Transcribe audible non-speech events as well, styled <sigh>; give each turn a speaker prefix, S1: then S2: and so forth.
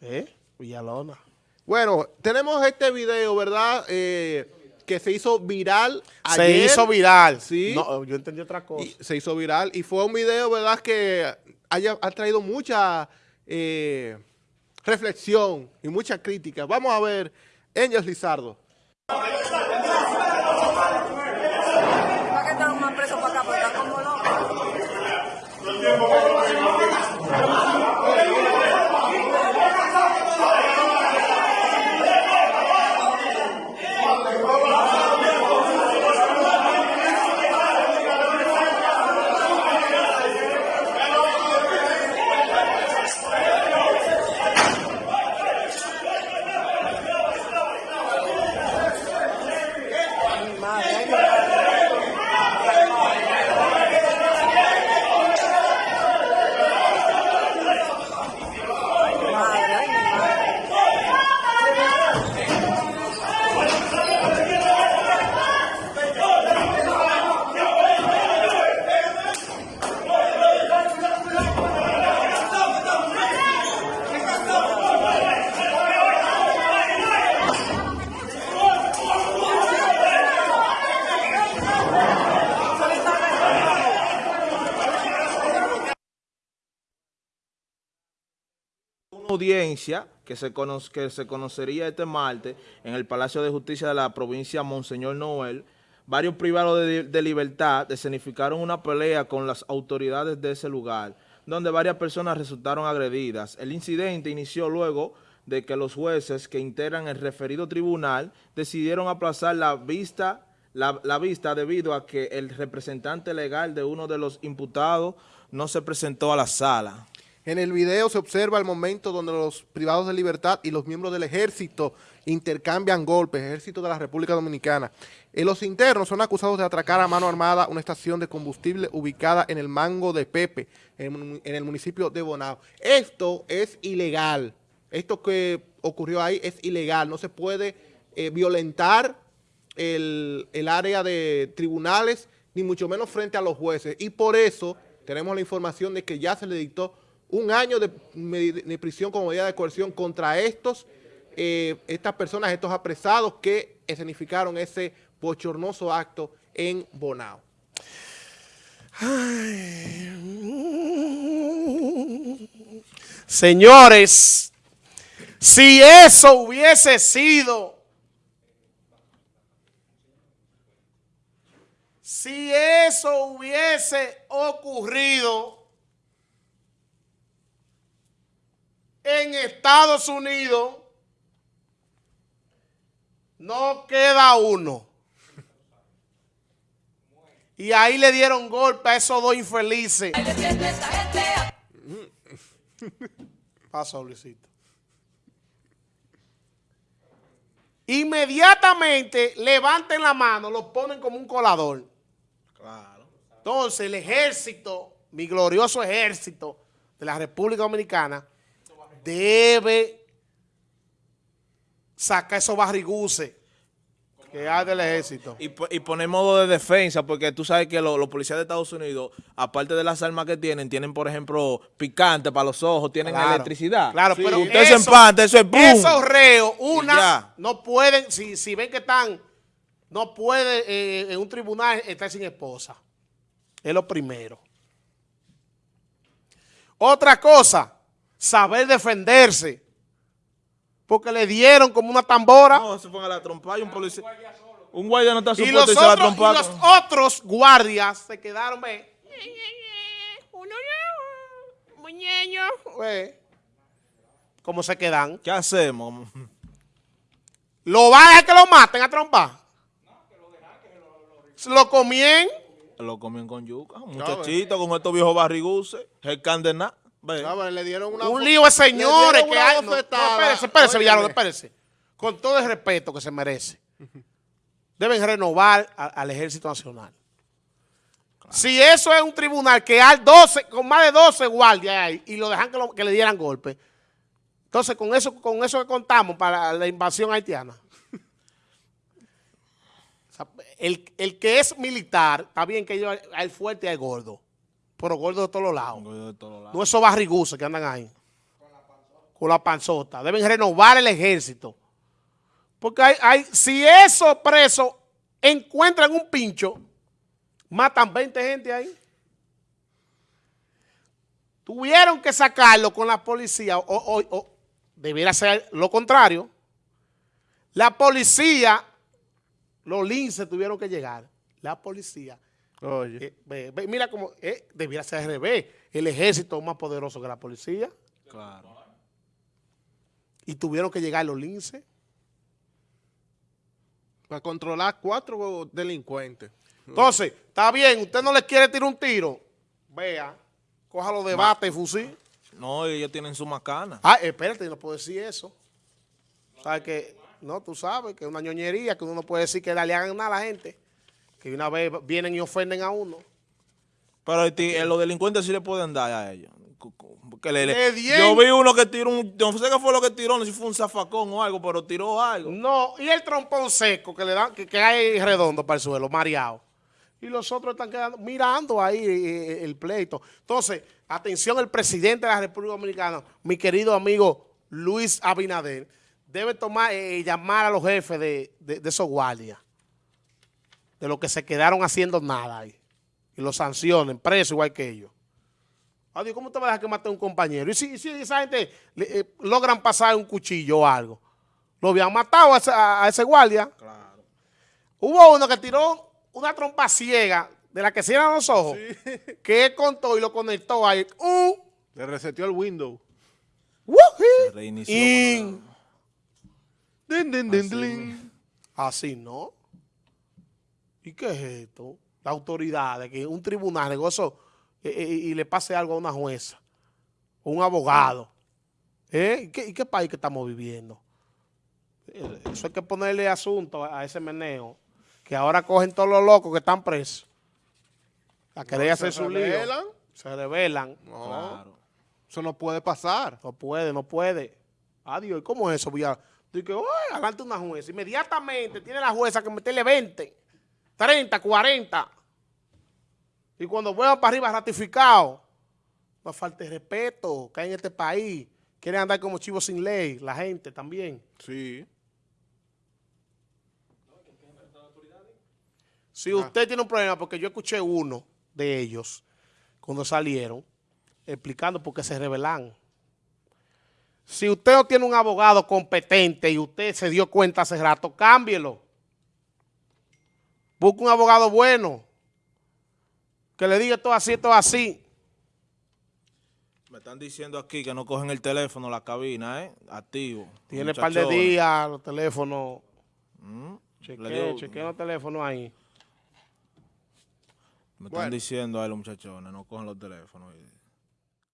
S1: ¿Eh? Villalona.
S2: Bueno, tenemos este video, ¿verdad? Eh, que se hizo viral
S1: Se
S2: ayer.
S1: hizo viral.
S2: Sí.
S1: No, yo entendí otra cosa.
S2: Y se hizo viral y fue un video, ¿verdad? Que haya, ha traído mucha eh, reflexión y mucha crítica. Vamos a ver, Engels Lizardo.
S3: Audiencia que se, que se conocería este martes en el Palacio de Justicia de la provincia Monseñor Noel, varios privados de, libertad escenificaron una pelea con las autoridades de ese lugar, donde varias personas resultaron agredidas. El incidente inició luego de que los jueces que integran el referido tribunal decidieron aplazar la vista, la vista debido a que el representante legal de uno de los imputados no se presentó a la sala.
S2: En el video se observa el momento donde los privados de libertad y los miembros del ejército intercambian golpes, ejército de la República Dominicana. Eh, los internos son acusados de atracar a mano armada una estación de combustible ubicada en el Mango de Pepe, en, el municipio de Bonao. Esto es ilegal. Esto que ocurrió ahí es ilegal. No se puede eh, violentar el, el área de tribunales, ni mucho menos frente a los jueces. Y por eso tenemos la información de que ya se le dictó un año de, prisión como medida de coerción contra estos, eh, estas personas, estos apresados que escenificaron ese bochornoso acto en Bonao.
S1: Señores, si eso hubiese sido, si eso hubiese ocurrido en Estados Unidos, no queda uno. Y ahí le dieron golpe a esos dos infelices. <laughs> Pasa, Luisito. Inmediatamente levanten la mano, lo ponen como un colador.
S3: Claro.
S1: Entonces el ejército, mi glorioso ejército de la República Dominicana, debe sacar esos barriguces que hay del ejército.
S3: Y, po- y poner modo de defensa, porque tú sabes que lo- los policías de Estados Unidos, aparte de las armas que tienen, tienen, por ejemplo, picante para los ojos, tienen
S1: Claro.
S3: electricidad.
S1: Claro,
S3: Sí,
S1: pero
S3: usted se
S1: eso-
S3: empanta, eso es ¡pum!
S1: Esos reos, una, no pueden, si, si ven que están, no puede eh, en un tribunal estar sin esposa. Es lo primero. Otra cosa, saber defenderse. Porque le dieron como una tambora.
S3: No, se ponga la trompa y un policía. Un guardia no está
S1: y,
S3: supuesto
S1: los
S3: y se la
S1: otros, y
S3: trompa.
S1: los otros guardias se quedaron, ve. No, muñeño. Ve. ¿Cómo se quedan?
S3: ¿Qué hacemos?
S1: ¿Lo van a dejar que lo maten a trompa? ¿Se lo comien?
S3: Lo comían con yuca. Muchachito con estos viejos barriguces. El candená.
S2: Le dieron una
S1: Un lío de señores que hay. No, no, espérese, espérese. Villalón, espérese. Con todo el respeto que se merece. Deben renovar a- al Ejército Nacional. Si eso es un tribunal que hay 12, con más de 12 guardias ahí y lo dejan que, lo- que le dieran golpe, entonces con eso, con eso que contamos para la invasión haitiana. <laughs> O sea, el, el que es militar, está bien que yo, hay fuerte y hay gordo, pero gordo de todos los lados.
S3: De todos lados.
S1: No esos barriguces que andan ahí. con la panzota. Deben renovar el ejército. Porque hay, hay, si esos presos encuentran un pincho, matan 20 gente ahí. Tuvieron que sacarlo con la policía, o, o- o debiera ser lo contrario. La policía, los linces tuvieron que llegar. La policía.
S2: Oye.
S1: eh, ve- ve, mira cómo eh, debiera ser al revés. El ejército más poderoso que la policía.
S3: Claro.
S1: Y tuvieron que llegar los linces.
S2: Para controlar cuatro delincuentes.
S1: Entonces, está bien, usted no le quiere tirar un tiro. Vea, cójalo de bate y fusil.
S3: No, ellos tienen su macana.
S1: Ah, espérate, no puedo decir eso. ¿Sabes que No, tú sabes que es una ñoñería, que uno no puede decir que le hagan nada a la gente. Que una vez vienen y ofenden a uno.
S3: Pero el eh, los delincuentes sí le pueden dar a ellos. Le- le- yo vi uno que tiró un, no sé qué fue lo que tiró, no sé si fue un zafacón o algo, pero tiró algo.
S1: No, y el trompón seco que le dan, que, que hay redondo para el suelo, mareado. Y los otros están quedando, mirando ahí eh, el pleito. Entonces, atención, el presidente de la República Dominicana, mi querido amigo Luis Abinader, debe tomar, eh, llamar a los jefes de, de- de esos guardias, de los que se quedaron haciendo nada ahí, y los sancionen, presos igual que ellos. Adiós, ¿cómo te vas a dejar que mate a un compañero? Y si, y si esa gente le- eh, logran pasar un cuchillo o algo, lo habían matado a ese, a- a ese guardia.
S3: Claro.
S1: Hubo uno que tiró una trompa ciega de la que cierran los ojos, <laughs> que él contó y lo conectó ahí. Uh,
S2: Le reseteó el window.
S1: wuji,
S3: Reinició.
S1: in.
S2: Din, din, din, din.
S1: Así no. ¿Y qué es esto? La autoridad de que un tribunal negocio eh, eh, y le pase algo a una jueza o un abogado. ¿Eh? ¿Y, qué, y qué país que estamos viviendo? Eh, Eso hay que ponerle asunto a ese meneo. Que ahora cogen todos los locos que están presos. A querer hacer
S2: se
S1: su lío.
S2: rebelan.
S1: Se.
S2: No,
S3: Claro.
S2: eso no puede pasar.
S1: No puede, no puede. Adiós, ¿y cómo es eso? Voy a- Dice, oye, adelante una jueza. Inmediatamente tiene la jueza que meterle 20, 30, 40. Y cuando vuelvan para arriba ratificado, no falta de respeto que hay en este país. Quieren andar como chivos sin ley, la gente también.
S2: Sí.
S1: Si usted tiene un problema, porque yo escuché uno de ellos cuando salieron, explicando por qué se rebelan. Si usted no tiene un abogado competente y usted se dio cuenta hace rato, cámbielo. Busque un abogado bueno que le diga todo así, todo así.
S3: Me están diciendo aquí que no cogen el teléfono, la cabina, ¿eh? Activo.
S1: Tiene un par de días los teléfonos.
S3: Mm. Dio-
S1: chequee los teléfonos ahí.
S3: Me están diciendo ahí los muchachones, no cogen los teléfonos.